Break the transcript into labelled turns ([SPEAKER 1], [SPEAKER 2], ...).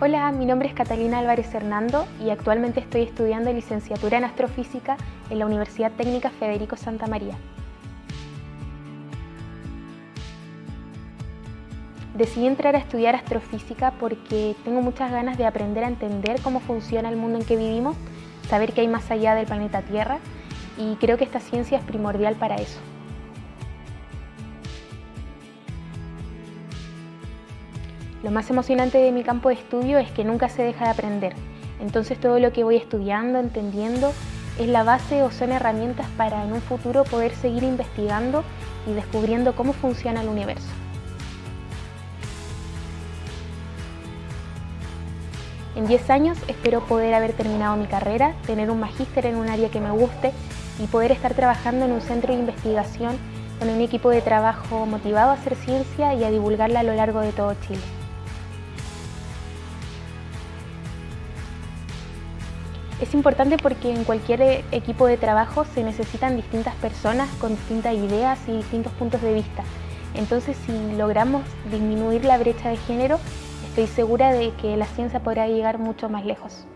[SPEAKER 1] Hola, mi nombre es Catalina Álvarez Hernando y actualmente estoy estudiando licenciatura en Astrofísica en la Universidad Técnica Federico Santa María. Decidí entrar a estudiar astrofísica porque tengo muchas ganas de aprender a entender cómo funciona el mundo en que vivimos, saber qué hay más allá del planeta Tierra y creo que esta ciencia es primordial para eso. Lo más emocionante de mi campo de estudio es que nunca se deja de aprender. Entonces todo lo que voy estudiando, entendiendo, es la base o son herramientas para en un futuro poder seguir investigando y descubriendo cómo funciona el universo. En 10 años espero poder haber terminado mi carrera, tener un magíster en un área que me guste y poder estar trabajando en un centro de investigación con un equipo de trabajo motivado a hacer ciencia y a divulgarla a lo largo de todo Chile. Es importante porque en cualquier equipo de trabajo se necesitan distintas personas con distintas ideas y distintos puntos de vista. Entonces, si logramos disminuir la brecha de género, estoy segura de que la ciencia podrá llegar mucho más lejos.